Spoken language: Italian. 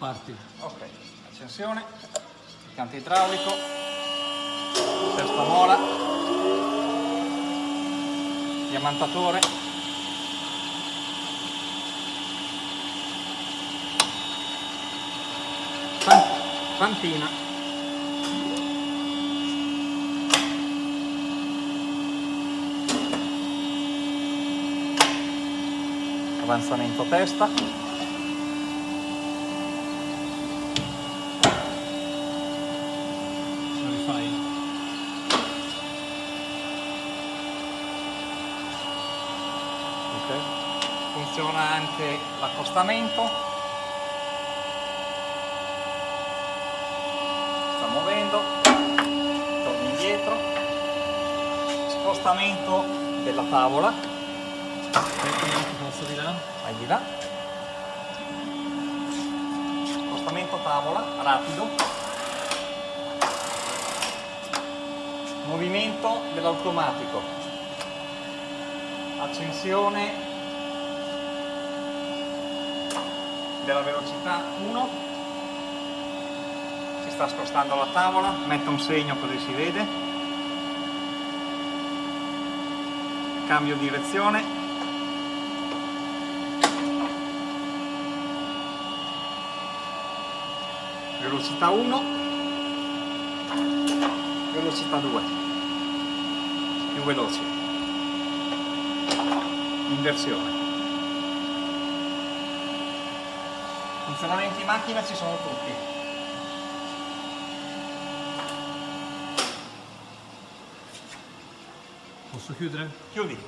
Infatti. Ok, accensione, impianto idraulico, testa mola, diamantatore, fantina, avanzamento testa, funziona anche l'accostamento. Sta muovendo. Torna indietro. Spostamento della tavola. Posso di là vai di là. Spostamento tavola rapido. Movimento dell'automatico accensione della velocità 1 si sta spostando la tavola metto un segno così si vede. Cambio direzione. Velocità 1 velocità 2 più veloce inversione. Funzionamenti in macchina ci sono tutti. Posso chiudere? chiudi